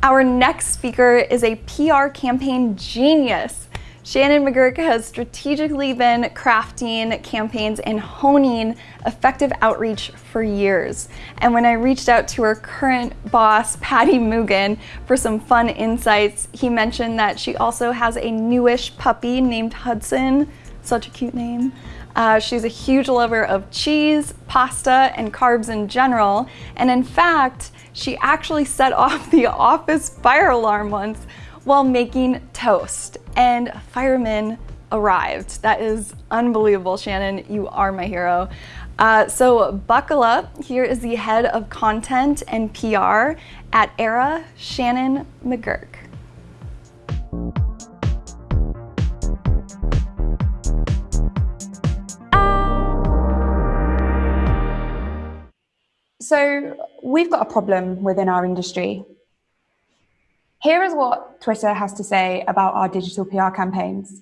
Our next speaker is a PR campaign genius. Shannon McGurk has strategically been crafting campaigns and honing effective outreach for years. And when I reached out to her current boss, Paddy Moogan, for some fun insights, he mentioned that she also has a newish puppy named Hudson, such a cute name. Uh, she's a huge lover of cheese, pasta, and carbs in general. And in fact, she actually set off the office fire alarm once while making toast and firemen arrived. That is unbelievable, Shannon. You are my hero. Uh, so buckle up. Here is the head of content and PR at Aira, Shannon McGurk. So we've got a problem within our industry. Here is what Twitter has to say about our digital PR campaigns.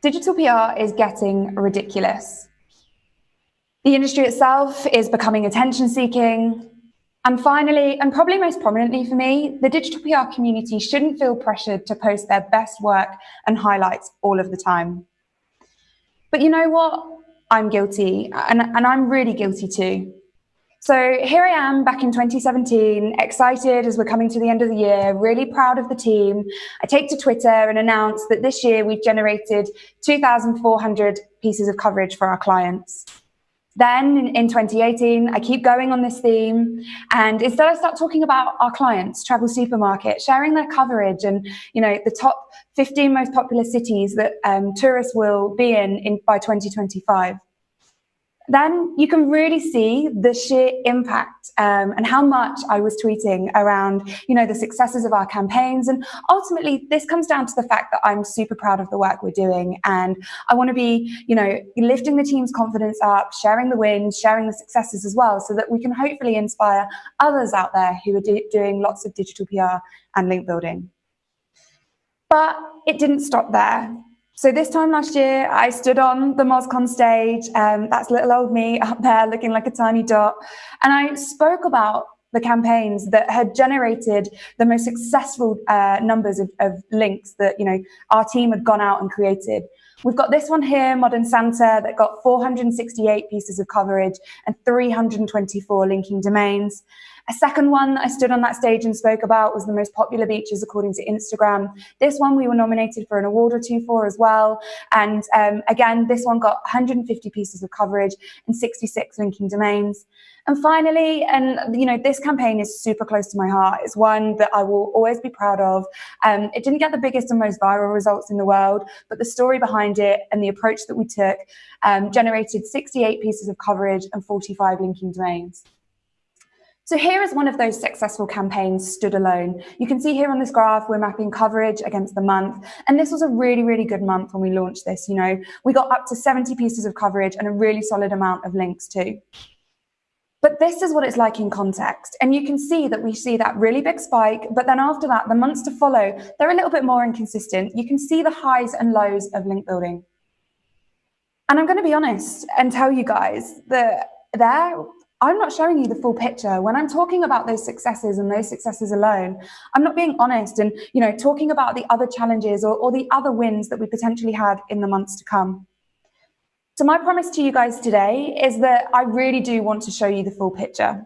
Digital PR is getting ridiculous. The industry itself is becoming attention seeking. And finally, and probably most prominently for me, the digital PR community shouldn't feel pressured to post their best work and highlights all of the time. But you know what? I'm guilty, and, and I'm really guilty too. So here I am back in 2017, excited as we're coming to the end of the year, really proud of the team. I take to Twitter and announce that this year we've generated 2,400 pieces of coverage for our clients. Then in 2018, I keep going on this theme. And instead I start talking about our clients, Travel Supermarket, sharing their coverage and, you know, the top 15 most popular cities that um, tourists will be in, in by 2025 then you can really see the sheer impact um, and how much I was tweeting around, you know, the successes of our campaigns. And ultimately, this comes down to the fact that I'm super proud of the work we're doing. And I want to be, you know, lifting the team's confidence up, sharing the wins, sharing the successes as well, so that we can hopefully inspire others out there who are do doing lots of digital PR and link building. But it didn't stop there. So this time last year, I stood on the MozCon stage. Um, that's little old me up there looking like a tiny dot. And I spoke about the campaigns that had generated the most successful uh, numbers of, of, links that you know our team had gone out and created. We've got this one here, Modern Santa, that got 468 pieces of coverage and 324 linking domains. A second one that I stood on that stage and spoke about was the most popular beaches according to Instagram. This one we were nominated for an award or two for as well. And um, again, this one got 150 pieces of coverage and 66 linking domains. And finally, and you know, this campaign is super close to my heart. It's one that I will always be proud of. Um, it didn't get the biggest and most viral results in the world, but the story behind it and the approach that we took um, generated 68 pieces of coverage and 45 linking domains. So here is one of those successful campaigns stood alone. You can see here on this graph, we're mapping coverage against the month. And this was a really, really good month when we launched this. You know, we got up to 70 pieces of coverage and a really solid amount of links too. But this is what it's like in context. And you can see that we see that really big spike, but then after that, the months to follow, they're a little bit more inconsistent. You can see the highs and lows of link building. And I'm going to be honest and tell you guys that there I'm not showing you the full picture. When I'm talking about those successes and those successes alone, I'm not being honest and you know talking about the other challenges or, or the other wins that we potentially had in the months to come. So my promise to you guys today is that I really do want to show you the full picture.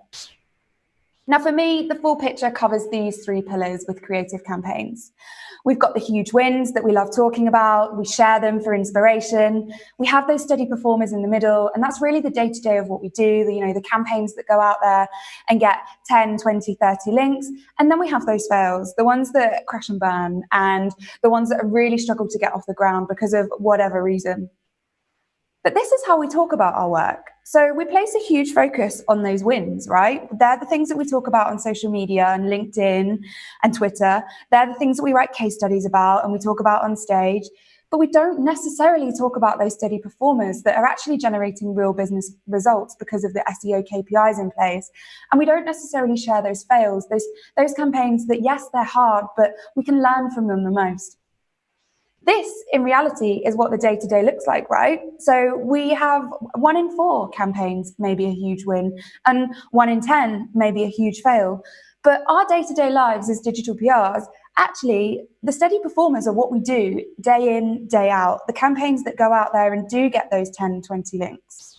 Now, for me, the full picture covers these three pillars with creative campaigns. We've got the huge wins that we love talking about. We share them for inspiration. We have those steady performers in the middle, and that's really the day to day of what we do. The, you know, the campaigns that go out there and get 10, 20, 30 links. And then we have those fails, the ones that crash and burn, and the ones that really struggle to get off the ground because of whatever reason. But this is how we talk about our work. So we place a huge focus on those wins, right? They're the things that we talk about on social media and LinkedIn and Twitter. They're the things that we write case studies about and we talk about on stage. But we don't necessarily talk about those steady performers that are actually generating real business results because of the SEO KPIs in place. And we don't necessarily share those fails, those, those campaigns that, yes, they're hard, but we can learn from them the most. This, in reality, is what the day to day looks like, right? So we have one in four campaigns, maybe a huge win, and one in 10, maybe a huge fail. But our day to day lives as digital PRs, actually, the steady performers are what we do day in, day out, the campaigns that go out there and do get those 10, 20 links.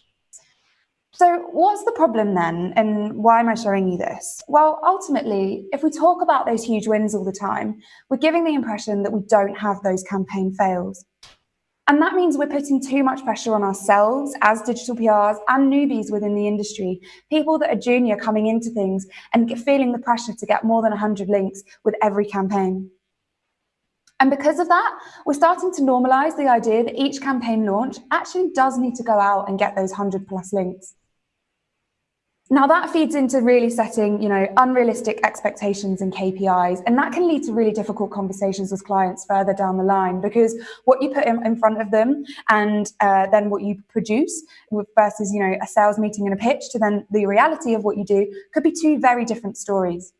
So, what's the problem then, and why am I showing you this? Well, ultimately, if we talk about those huge wins all the time, we're giving the impression that we don't have those campaign fails. And that means we're putting too much pressure on ourselves as digital PRs and newbies within the industry, people that are junior coming into things and feeling the pressure to get more than 100 links with every campaign. And because of that, we're starting to normalize the idea that each campaign launch actually does need to go out and get those 100 plus links. Now that feeds into really setting, you know, unrealistic expectations and KPIs, and that can lead to really difficult conversations with clients further down the line because what you put in, in front of them and uh, then what you produce versus, you know, a sales meeting and a pitch to then the reality of what you do could be two very different stories.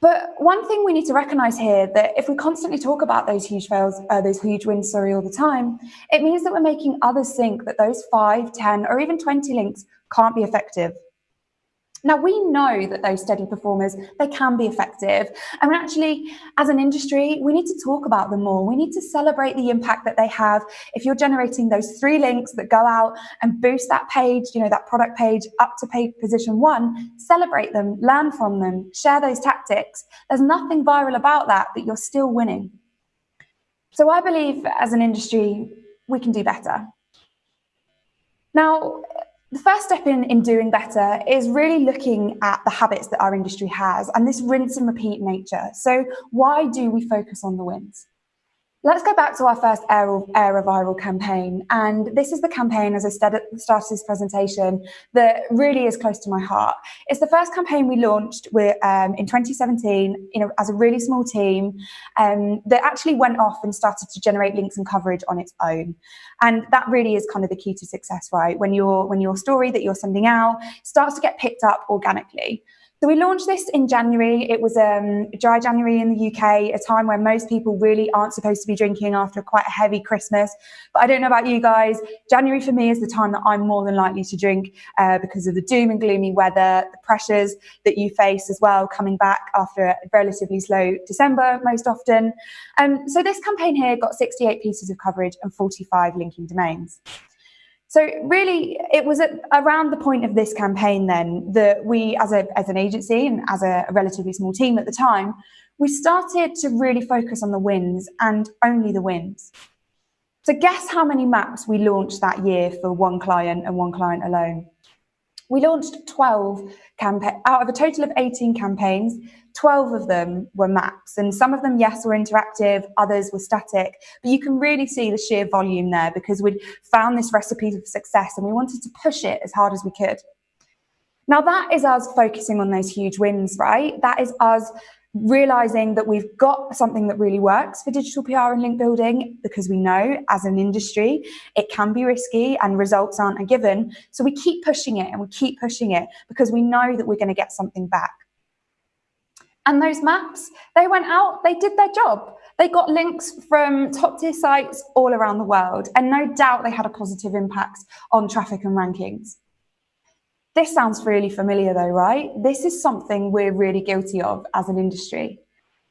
But one thing we need to recognize here that if we constantly talk about those huge fails, uh, those huge wins, sorry, all the time, it means that we're making others think that those five, 10, or even 20 links can't be effective. Now we know that those steady performers, they can be effective. And actually, as an industry, we need to talk about them more. We need to celebrate the impact that they have. If you're generating those three links that go out and boost that page, you know, that product page up to page position one, celebrate them, learn from them, share those tactics. There's nothing viral about that, but you're still winning. So I believe as an industry, we can do better. Now, the first step in, in doing better is really looking at the habits that our industry has and this rinse and repeat nature. So why do we focus on the wins? Let's go back to our first Air Viral campaign. And this is the campaign, as I said at the start of this presentation, that really is close to my heart. It's the first campaign we launched with, um, in 2017 you know, as a really small team um, that actually went off and started to generate links and coverage on its own. And that really is kind of the key to success, right? When, your when your story that you're sending out starts to get picked up organically. So we launched this in January. It was um, dry January in the UK, a time where most people really aren't supposed to be drinking after quite a heavy Christmas. But I don't know about you guys. January for me is the time that I'm more than likely to drink uh, because of the doom and gloomy weather, the pressures that you face as well, coming back after a relatively slow December most often. Um, so this campaign here got 68 pieces of coverage and 45 linking domains. So really, it was at, around the point of this campaign then that we, as, a, as an agency and as a, a relatively small team at the time, we started to really focus on the wins and only the wins. So guess how many maps we launched that year for one client and one client alone? We launched 12 campaigns out of a total of 18 campaigns. 12 of them were maps, and some of them, yes, were interactive, others were static. But you can really see the sheer volume there because we'd found this recipe of success and we wanted to push it as hard as we could. Now, that is us focusing on those huge wins, right? That is us realizing that we've got something that really works for digital PR and link building because we know as an industry it can be risky and results aren't a given. So we keep pushing it and we keep pushing it because we know that we're going to get something back. And those maps, they went out, they did their job. They got links from top tier sites all around the world. And no doubt they had a positive impact on traffic and rankings. This sounds really familiar though, right? This is something we're really guilty of as an industry.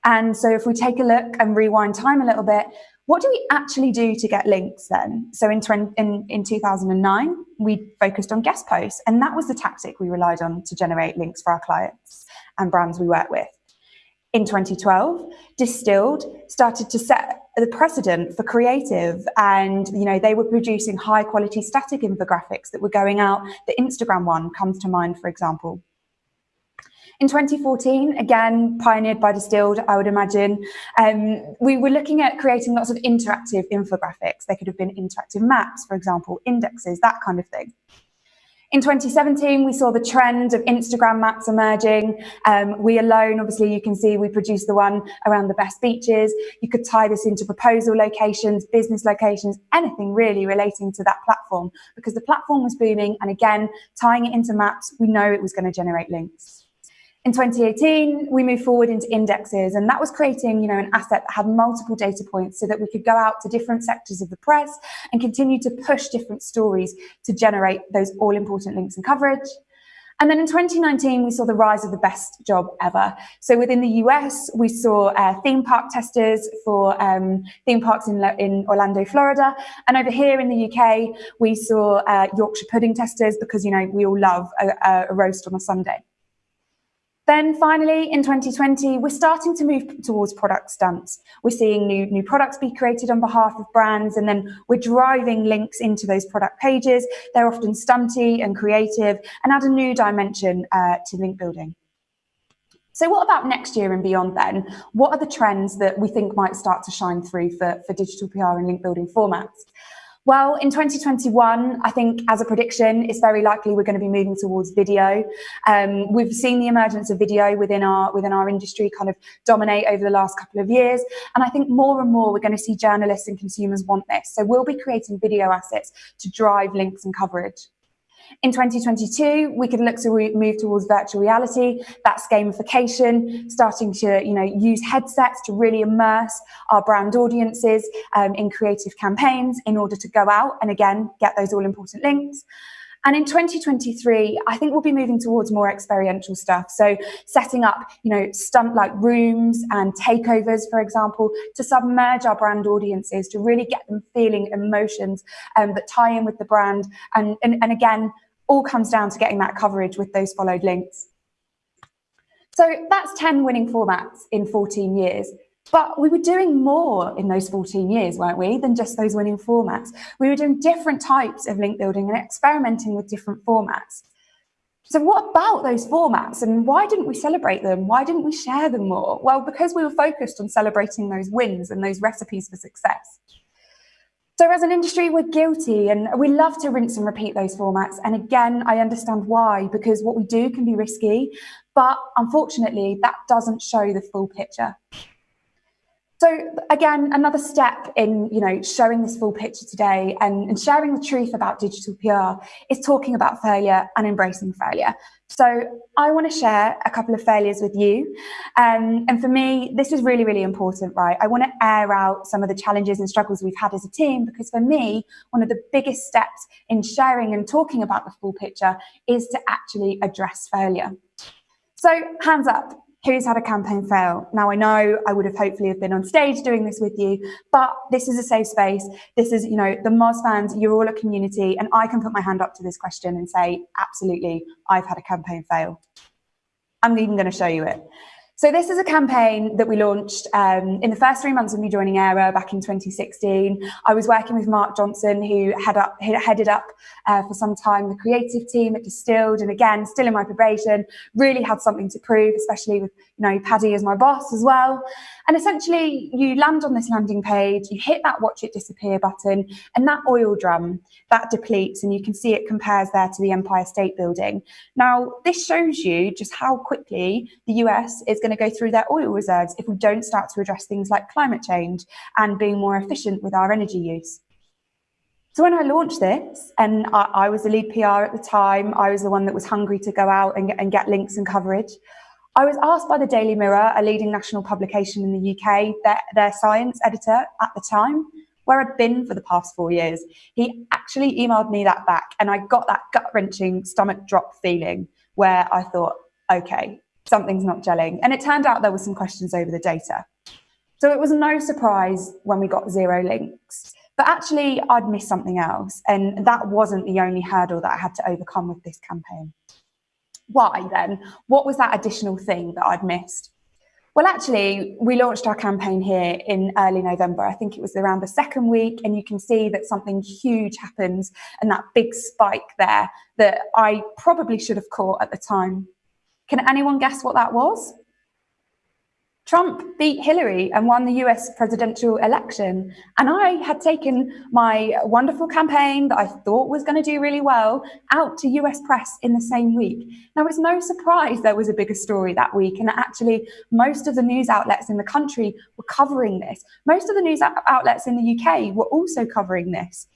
And so if we take a look and rewind time a little bit, what do we actually do to get links then? So in, 20, in, in 2009, we focused on guest posts, and that was the tactic we relied on to generate links for our clients and brands we work with in 2012 distilled started to set the precedent for creative and you know they were producing high quality static infographics that were going out. The instagram one comes to mind for example. In 2014 again pioneered by distilled i would imagine um, we were looking at creating lots of interactive infographics. They could have been interactive maps for example indexes that kind of thing in 2017, we saw the trend of Instagram maps emerging. Um, we alone, obviously, you can see we produced the one around the best beaches. You could tie this into proposal locations, business locations, anything really relating to that platform because the platform was booming. And again, tying it into maps, we know it was going to generate links. In 2018, we moved forward into indexes, and that was creating, you know, an asset that had multiple data points so that we could go out to different sectors of the press and continue to push different stories to generate those all important links and coverage. And then in 2019, we saw the rise of the best job ever. So within the US, we saw uh, theme park testers for um, theme parks in, in Orlando, Florida. And over here in the UK, we saw uh, Yorkshire pudding testers because, you know, we all love a, a roast on a Sunday. Then finally, in 2020, we're starting to move towards product stunts. We're seeing new, new products be created on behalf of brands, and then we're driving links into those product pages. They're often stunty and creative and add a new dimension uh, to link building. So what about next year and beyond then? What are the trends that we think might start to shine through for, for digital PR and link building formats? Well, in 2021, I think as a prediction, it's very likely we're going to be moving towards video. Um, we've seen the emergence of video within our within our industry kind of dominate over the last couple of years, and I think more and more we're going to see journalists and consumers want this. So we'll be creating video assets to drive links and coverage. In 2022, we could look to move towards virtual reality. That's gamification, starting to you know use headsets to really immerse our brand audiences um, in creative campaigns in order to go out and again get those all important links. And in 2023, I think we'll be moving towards more experiential stuff. So setting up, you know, stunt like rooms and takeovers, for example, to submerge our brand audiences, to really get them feeling emotions um, that tie in with the brand. And, and, and again, all comes down to getting that coverage with those followed links. So that's 10 winning formats in 14 years. But we were doing more in those 14 years, weren't we, than just those winning formats. We were doing different types of link building and experimenting with different formats. So what about those formats and why didn't we celebrate them? Why didn't we share them more? Well, because we were focused on celebrating those wins and those recipes for success. So as an industry, we're guilty and we love to rinse and repeat those formats. And again, I understand why, because what we do can be risky, but unfortunately, that doesn't show the full picture. So again, another step in you know showing this full picture today and, and, sharing the truth about digital PR is talking about failure and embracing failure. So I want to share a couple of failures with you. Um, and for me, this is really, really important, right? I want to air out some of the challenges and struggles we've had as a team because for me, one of the biggest steps in sharing and talking about the full picture is to actually address failure. So hands up, who's had a campaign fail. Now I know I would have hopefully have been on stage doing this with you, but this is a safe space. This is, you know, the Moz fans, you're all a community and I can put my hand up to this question and say, absolutely, I've had a campaign fail. I'm even going to show you it. So this is a campaign that we launched um, in the first three months of me joining Aira back in 2016. I was working with Mark Johnson, who had up, headed up uh, for some time the creative team at Distilled, and again, still in my probation, really had something to prove, especially with you know Paddy as my boss as well. And essentially, you land on this landing page, you hit that watch it disappear button, and that oil drum that depletes, and you can see it compares there to the Empire State Building. Now, this shows you just how quickly the US is going to go through their oil reserves if we don't start to address things like climate change and being more efficient with our energy use. So when I launched this, and I, I, was the lead PR at the time, I was the one that was hungry to go out and get, and get links and coverage. I was asked by the Daily Mirror, a leading national publication in the UK, their, their science editor at the time, where I'd been for the past four years. He actually emailed me that back, and I got that gut wrenching stomach drop feeling where I thought, okay, something's not gelling. And it turned out there were some questions over the data. So it was no surprise when we got zero links. But actually, I'd missed something else. And that wasn't the only hurdle that I had to overcome with this campaign. Why then? What was that additional thing that I'd missed? Well, actually, we launched our campaign here in early November. I think it was around the second week, and you can see that something huge happens and that big spike there that I probably should have caught at the time. Can anyone guess what that was? Trump beat Hillary and won the US presidential election. And I had taken my wonderful campaign that I thought was going to do really well out to US press in the same week. Now, it's no surprise there was a bigger story that week. And actually, most of the news outlets in the country were covering this. Most of the news outlets in the UK were also covering this.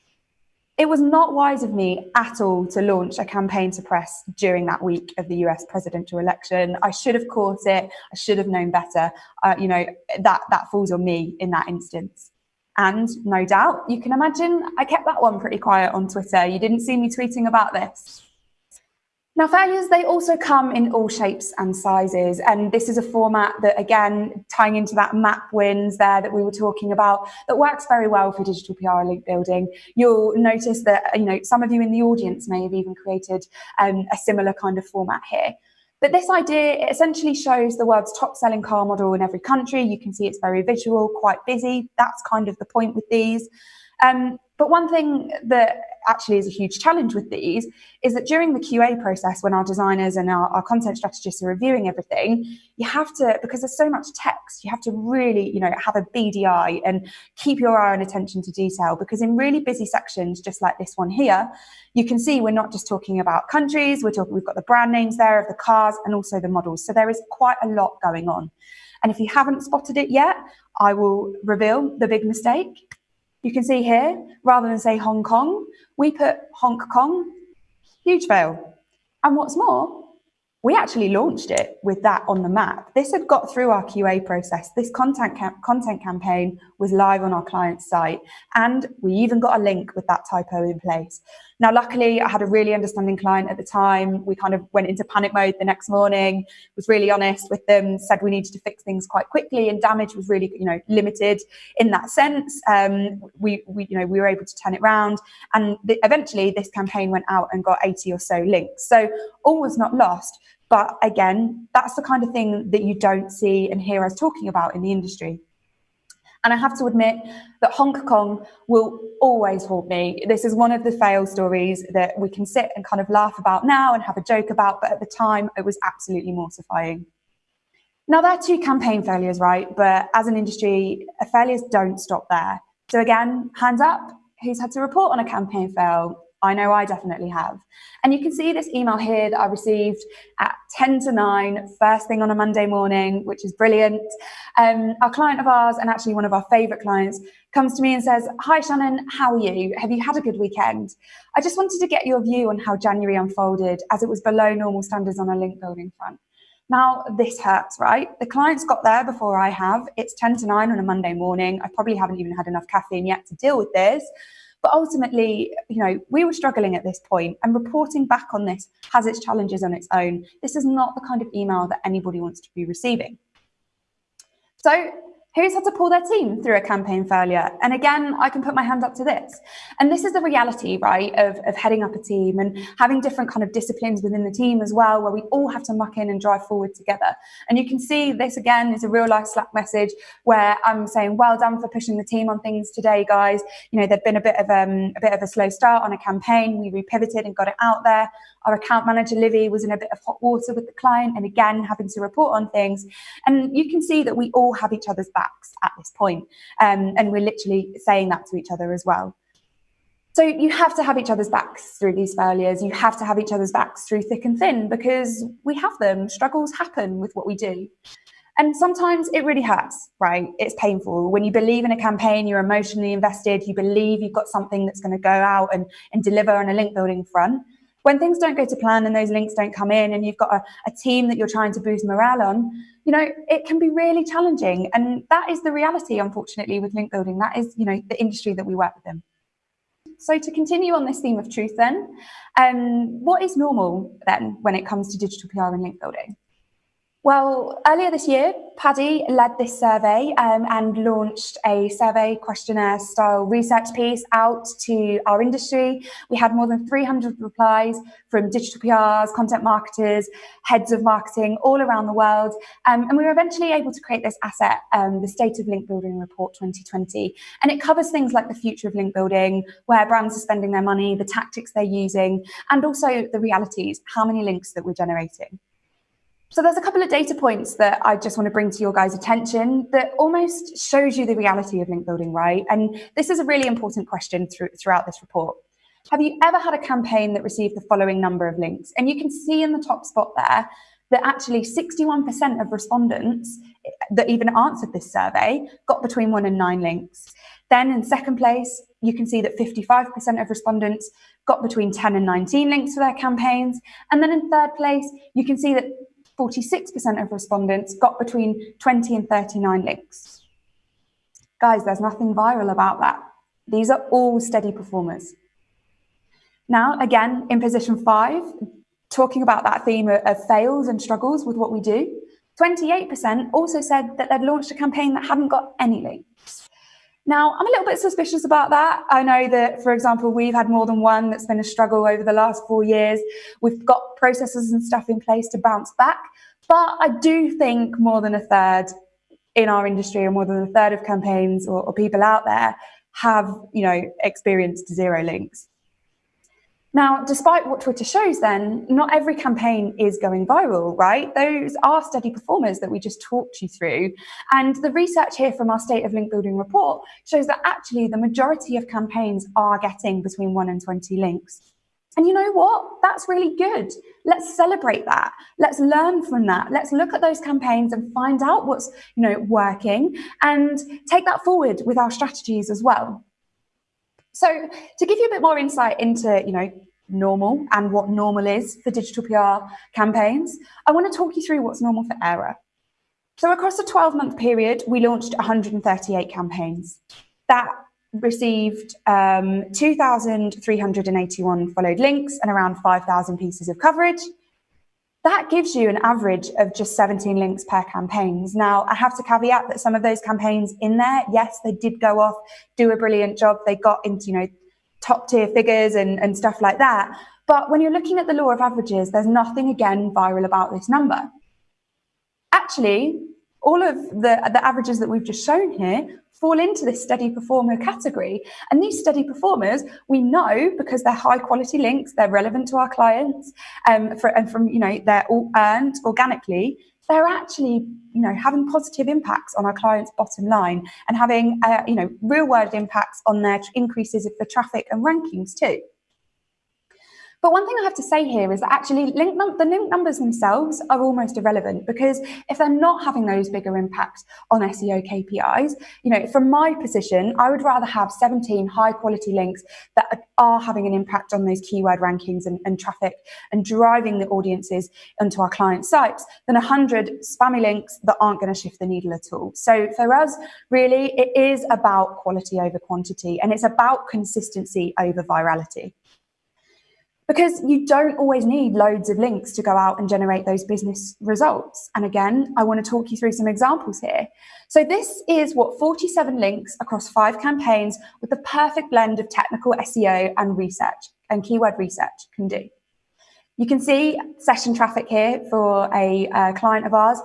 It was not wise of me at all to launch a campaign to press during that week of the US presidential election. I should have caught it. I should have known better. Uh, you know, that, that falls on me in that instance. And no doubt, you can imagine I kept that one pretty quiet on Twitter. You didn't see me tweeting about this. Now, failures, they also come in all shapes and sizes. And this is a format that, again, tying into that map wins there that we were talking about, that works very well for digital PR and link building. You'll notice that, you know, some of you in the audience may have even created um, a similar kind of format here. But this idea essentially shows the world's top selling car model in every country. You can see it's very visual, quite busy. That's kind of the point with these. Um, but one thing that actually is a huge challenge with these is that during the QA process, when our designers and our, our, content strategists are reviewing everything, you have to, because there's so much text, you have to really, you know, have a BDI and keep your eye and attention to detail. Because in really busy sections, just like this one here, you can see we're not just talking about countries, we're talking, we've got the brand names there of the cars and also the models. So there is quite a lot going on. And if you haven't spotted it yet, I will reveal the big mistake you can see here, rather than say Hong Kong, we put Hong Kong, huge fail. And what's more, we actually launched it with that on the map. This had got through our QA process. This content, content campaign was live on our client's site, and we even got a link with that typo in place. Now, luckily, I had a really understanding client at the time. We kind of went into panic mode the next morning, was really honest with them, said we needed to fix things quite quickly, and damage was really, you know, limited in that sense. Um, we, we, you know, we were able to turn it around, and the, eventually, this campaign went out and got 80 or so links. So all was not lost. But again, that's the kind of thing that you don't see and hear us talking about in the industry. And I have to admit that Hong Kong will always haunt me. This is one of the fail stories that we can sit and kind of laugh about now and have a joke about, but at the time it was absolutely mortifying. Now, there are two campaign failures, right? But as an industry, failures don't stop there. So again, hands up, who's had to report on a campaign fail? I know I definitely have. And you can see this email here that I received at 10 to 9, first thing on a Monday morning, which is brilliant. Um, our client of ours, and actually one of our favourite clients, comes to me and says, Hi Shannon, how are you? Have you had a good weekend? I just wanted to get your view on how January unfolded as it was below normal standards on a link building front. Now, this hurts, right? The client's got there before I have. It's 10 to 9 on a Monday morning. I probably haven't even had enough caffeine yet to deal with this. But ultimately, you know, we were struggling at this point and reporting back on this has its challenges on its own. This is not the kind of email that anybody wants to be receiving. So Who's had to pull their team through a campaign failure? And again, I can put my hand up to this. And this is the reality, right, of, of heading up a team and having different kind of disciplines within the team as well, where we all have to muck in and drive forward together. And you can see this again is a real life Slack message where I'm saying, well done for pushing the team on things today, guys. You know, there'd been a bit of um, a bit of a slow start on a campaign. We repivoted and got it out there. Our account manager, Livy, was in a bit of hot water with the client and again, having to report on things. And you can see that we all have each other's backs at this point. Um, and we're literally saying that to each other as well. So you have to have each other's backs through these failures. You have to have each other's backs through thick and thin because we have them. Struggles happen with what we do. And sometimes it really hurts, right? It's painful. When you believe in a campaign, you're emotionally invested, you believe you've got something that's going to go out and, and deliver on a link building front when things don't go to plan and those links don't come in and you've got a, a, team that you're trying to boost morale on you know it can be really challenging. And that is the reality unfortunately with link building. That is you know the industry that we work within. So to continue on this theme of truth then um, what is normal then when it comes to digital pr and link building well, earlier this year, Paddy led this survey um, and launched a survey questionnaire style research piece out to our industry. We had more than 300 replies from digital PRs, content marketers, heads of marketing all around the world. Um, and we were eventually able to create this asset, um, the State of Link Building Report 2020. And it covers things like the future of link building, where brands are spending their money, the tactics they're using, and also the realities, how many links that we're generating. So there's a couple of data points that I just want to bring to your guys' attention that almost shows you the reality of link building, right? And this is a really important question through, throughout this report. Have you ever had a campaign that received the following number of links? And you can see in the top spot there that actually 61% of respondents that even answered this survey got between one and nine links. Then in second place, you can see that 55% of respondents got between 10 and 19 links for their campaigns. And then in third place, you can see that 46% of respondents got between 20 and 39 links. Guys, there's nothing viral about that. These are all steady performers. Now, again, in position five, talking about that theme of fails and struggles with what we do. 28% also said that they'd launched a campaign that hadn't got any links. Now, I'm a little bit suspicious about that. I know that, for example, we've had more than one that's been a struggle over the last four years. We've got processes and stuff in place to bounce back. But I do think more than a third in our industry or more than a third of campaigns or, or people out there have, you know, experienced zero links. Now, despite what Twitter shows then, not every campaign is going viral, right? Those are steady performers that we just talked you through. And the research here from our State of Link Building report shows that actually the majority of campaigns are getting between 1 and 20 links. And you know what? That's really good. Let's celebrate that. Let's learn from that. Let's look at those campaigns and find out what's, you know, working and take that forward with our strategies as well. So to give you a bit more insight into, you know, normal and what normal is for digital PR campaigns, I want to talk you through what's normal for Aira. So across a 12 month period, we launched 138 campaigns. That received um, 2,381 followed links and around 5,000 pieces of coverage. That gives you an average of just 17 links per campaigns. Now, I have to caveat that some of those campaigns in there, yes, they did go off, do a brilliant job. They got into, you know, top tier figures and, and stuff like that. But when you're looking at the law of averages, there's nothing again viral about this number. Actually, all of the, the averages that we've just shown here fall into this steady performer category. And these steady performers, we know because they're high quality links, they're relevant to our clients, um, for, and from, you know, they're all earned organically, they're actually, you know, having positive impacts on our clients' bottom line and having, uh, you know, real world impacts on their increases of the traffic and rankings too. But one thing I have to say here is that actually link the link numbers themselves are almost irrelevant because if they're not having those bigger impacts on SEO KPIs, you know, from my position, I would rather have 17 high quality links that are having an impact on those keyword rankings and, and traffic and driving the audiences onto our client sites than 100 spammy links that aren't going to shift the needle at all. So for us, really, it is about quality over quantity and it's about consistency over virality because you don't always need loads of links to go out and generate those business results. And again, I want to talk you through some examples here. So this is what 47 links across five campaigns with the perfect blend of technical SEO and research and keyword research can do. You can see session traffic here for a client of ours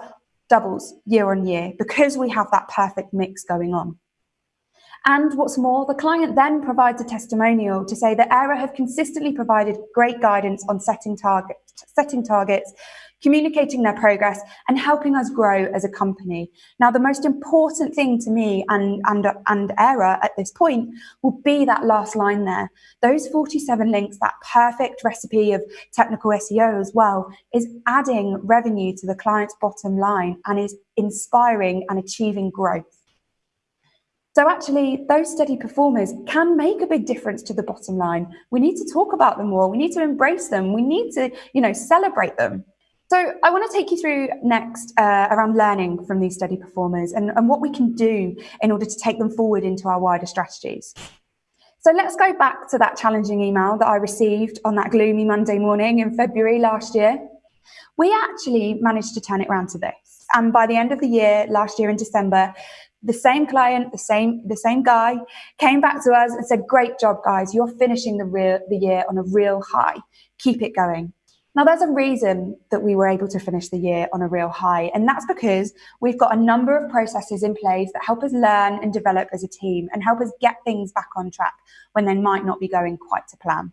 doubles year on year because we have that perfect mix going on. And what's more, the client then provides a testimonial to say that Aira have consistently provided great guidance on setting, target, setting targets, communicating their progress and helping us grow as a company. Now, the most important thing to me and, and, and Aira at this point will be that last line there. Those 47 links, that perfect recipe of technical SEO as well, is adding revenue to the client's bottom line and is inspiring and achieving growth. So actually, those steady performers can make a big difference to the bottom line. We need to talk about them more. We need to embrace them. We need to, you know, celebrate them. So I want to take you through next uh, around learning from these steady performers and, and what we can do in order to take them forward into our wider strategies. So let's go back to that challenging email that I received on that gloomy Monday morning in February last year. We actually managed to turn it around to this. And by the end of the year, last year in December, the same client, the same the same guy, came back to us and said, "Great job, guys! You're finishing the real the year on a real high. Keep it going." Now, there's a reason that we were able to finish the year on a real high, and that's because we've got a number of processes in place that help us learn and develop as a team and help us get things back on track when they might not be going quite to plan.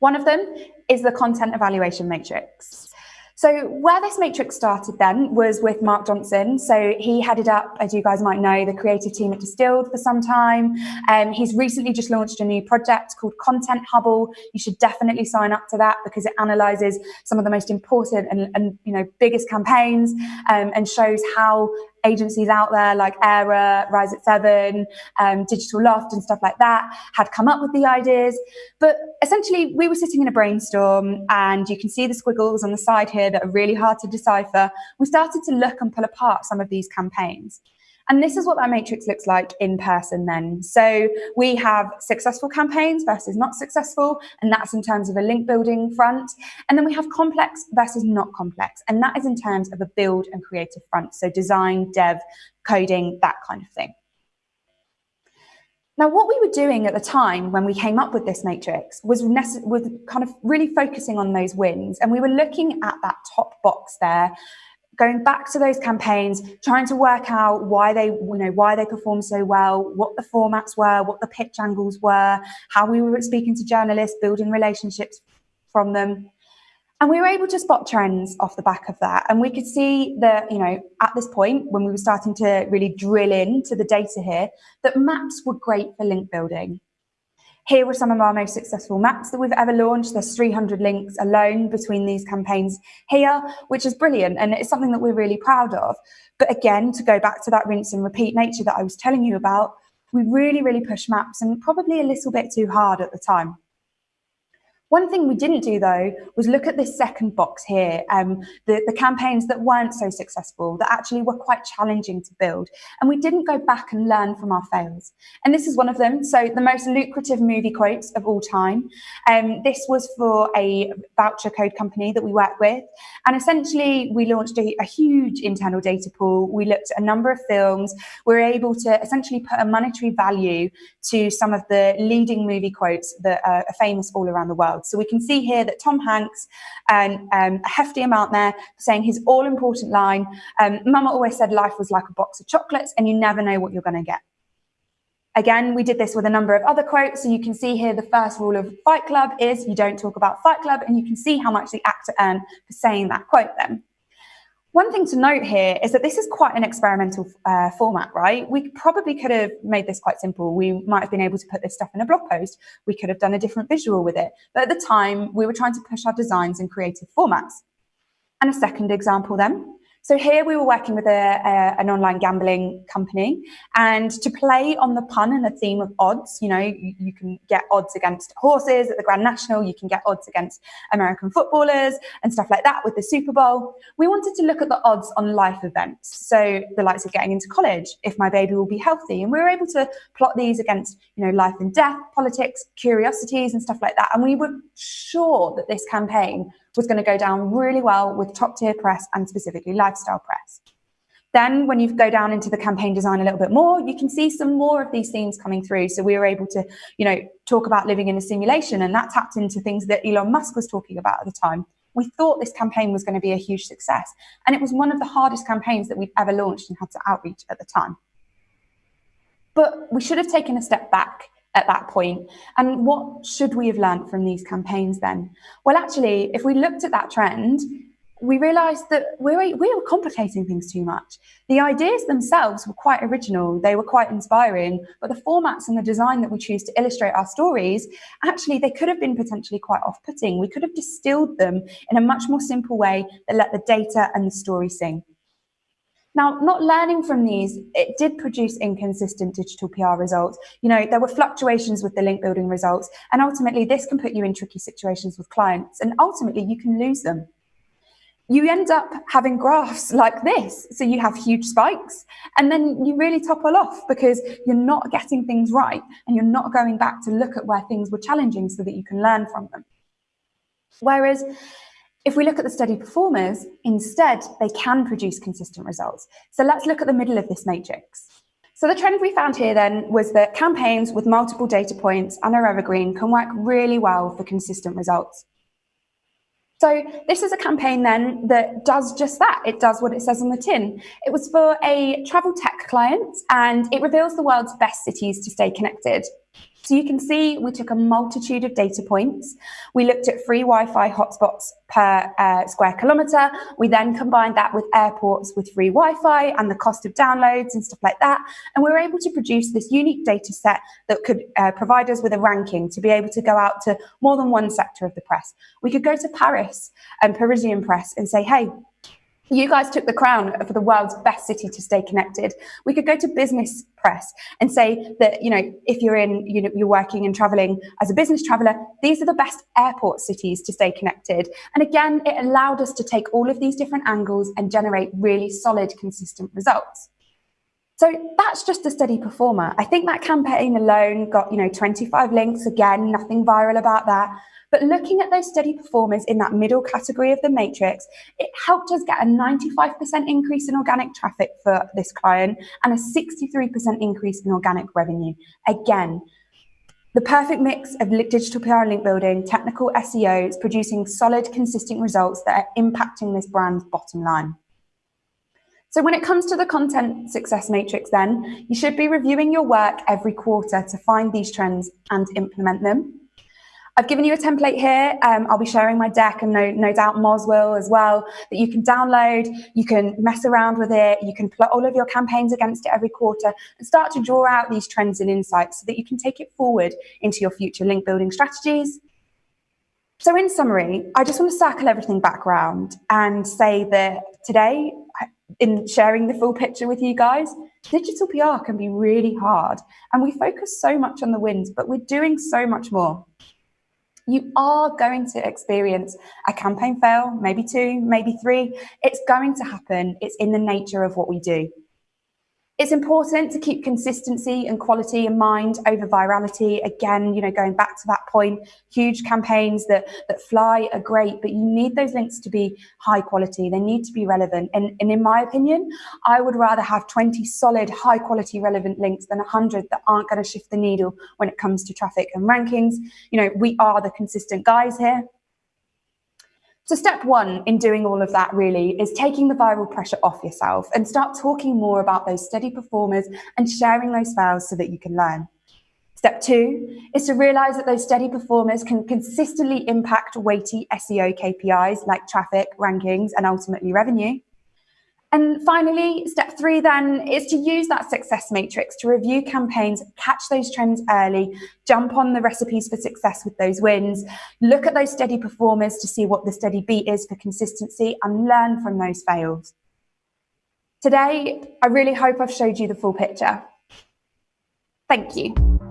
One of them is the content evaluation matrix. So where this matrix started then was with Mark Johnson. So he headed up, as you guys might know, the creative team at Distilled for some time. Um, he's recently just launched a new project called Content Hubble. You should definitely sign up to that because it analyzes some of the most important and, and you know biggest campaigns um, and shows how agencies out there like Aira, Rise at Seven, um, Digital Loft, and stuff like that had come up with the ideas. But essentially, we were sitting in a brainstorm, and you can see the squiggles on the side here that are really hard to decipher. We started to look and pull apart some of these campaigns. And this is what that matrix looks like in person then. So we have successful campaigns versus not successful, and that's in terms of a link building front. And then we have complex versus not complex, and that is in terms of a build and creative front. So design, dev, coding, that kind of thing. Now, what we were doing at the time when we came up with this matrix was, was kind of really focusing on those wins. And we were looking at that top box there, going back to those campaigns, trying to work out why they, you know, why they performed so well, what the formats were, what the pitch angles were, how we were speaking to journalists, building relationships from them. And we were able to spot trends off the back of that. And we could see that, you know, at this point, when we were starting to really drill into the data here, that maps were great for link building. Here were some of our most successful maps that we've ever launched. There's 300 links alone between these campaigns here, which is brilliant. And it's something that we're really proud of. But again, to go back to that rinse and repeat nature that I was telling you about, we really, really pushed maps and probably a little bit too hard at the time. One thing we didn't do though was look at this second box here, um, the, the campaigns that weren't so successful, that actually were quite challenging to build. And we didn't go back and learn from our fails. And this is one of them. So the most lucrative movie quotes of all time. Um, this was for a voucher code company that we work with. And essentially we launched a, a huge internal data pool. We looked at a number of films. We were able to essentially put a monetary value to some of the leading movie quotes that are famous all around the world. So we can see here that Tom Hanks, um, um, a hefty amount there, saying his all important line, um, Mama always said life was like a box of chocolates and you never know what you're going to get. Again, we did this with a number of other quotes. So you can see here the first rule of Fight Club is you don't talk about Fight Club and you can see how much the actor earned for saying that quote then. One thing to note here is that this is quite an experimental uh, format, right? We probably could have made this quite simple. We might have been able to put this stuff in a blog post. We could have done a different visual with it. But at the time, we were trying to push our designs in creative formats. And a second example then so here we were working with a, a, an online gambling company and to play on the pun and the theme of odds, you know, you, you, can get odds against horses at the Grand National, you can get odds against American footballers and stuff like that with the Super Bowl. We wanted to look at the odds on life events. So the likes of getting into college, if my baby will be healthy. And we were able to plot these against, you know, life and death, politics, curiosities and stuff like that. And we were sure that this campaign was going to go down really well with top tier press and specifically lifestyle press. Then when you go down into the campaign design a little bit more, you can see some more of these themes coming through. So we were able to, you know, talk about living in a simulation and that tapped into things that Elon Musk was talking about at the time. We thought this campaign was going to be a huge success. And it was one of the hardest campaigns that we've ever launched and had to outreach at the time. But we should have taken a step back at that point. And what should we have learned from these campaigns then? Well, actually, if we looked at that trend, we realized that we were, we were complicating things too much. The ideas themselves were quite original, they were quite inspiring, but the formats and the design that we choose to illustrate our stories, actually, they could have been potentially quite off putting. We could have distilled them in a much more simple way that let the data and the story sing. Now, not learning from these, it did produce inconsistent digital PR results. You know, there were fluctuations with the link building results, and ultimately this can put you in tricky situations with clients, and ultimately you can lose them. You end up having graphs like this. So you have huge spikes, and then you really topple off because you're not getting things right, and you're not going back to look at where things were challenging so that you can learn from them. Whereas if we look at the study performers, instead, they can produce consistent results. So let's look at the middle of this matrix. So the trend we found here then was that campaigns with multiple data points and are evergreen can work really well for consistent results. So this is a campaign then that does just that. It does what it says on the tin. It was for a travel tech client and it reveals the world's best cities to stay connected. So you can see we took a multitude of data points. We looked at free Wi-Fi hotspots per uh, square kilometre. We then combined that with airports with free Wi-Fi and the cost of downloads and stuff like that. And we were able to produce this unique data set that could uh, provide us with a ranking to be able to go out to more than one sector of the press. We could go to Paris and Parisian press and say, hey, you guys took the crown for the world's best city to stay connected. We could go to business press and say that, you know, if you're in, you know, you're working and traveling as a business traveler, these are the best airport cities to stay connected. And again, it allowed us to take all of these different angles and generate really solid, consistent results. So that's just a steady performer. I think that campaign alone got, you know, 25 links, again, nothing viral about that. But looking at those steady performers in that middle category of the matrix, it helped us get a 95% increase in organic traffic for this client and a 63% increase in organic revenue. Again, the perfect mix of digital PR and link building, technical SEO is producing solid, consistent results that are impacting this brand's bottom line. So when it comes to the content success matrix then, you should be reviewing your work every quarter to find these trends and implement them. I've given you a template here. Um, I'll be sharing my deck and no, no doubt Moz will as well, that you can download, you can mess around with it, you can plot all of your campaigns against it every quarter and start to draw out these trends and insights so that you can take it forward into your future link building strategies. So in summary, I just want to circle everything back around and say that today, in sharing the full picture with you guys, digital PR can be really hard and we focus so much on the wins, but we're doing so much more you are going to experience a campaign fail, maybe two, maybe three. It's going to happen. It's in the nature of what we do. It's important to keep consistency and quality in mind over virality. Again, you know, going back to that point, huge campaigns that, that fly are great, but you need those links to be high quality. They need to be relevant. And, and in my opinion, I would rather have 20 solid, high quality relevant links than 100 that aren't going to shift the needle when it comes to traffic and rankings. You know, we are the consistent guys here. So step one in doing all of that really is taking the viral pressure off yourself and start talking more about those steady performers and sharing those fails so that you can learn. Step two is to realize that those steady performers can consistently impact weighty SEO KPIs like traffic, rankings, and ultimately revenue. And finally, step three then is to use that success matrix to review campaigns, catch those trends early, jump on the recipes for success with those wins, look at those steady performers to see what the steady beat is for consistency and learn from those fails. Today, I really hope I've showed you the full picture. Thank you.